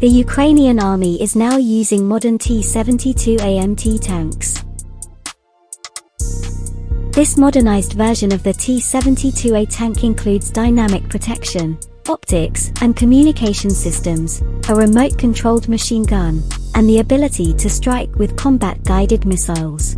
The Ukrainian army is now using modern T-72 AMT tanks. This modernized version of the T-72A tank includes dynamic protection, optics, and communication systems, a remote-controlled machine gun, and the ability to strike with Kombat-guided missiles.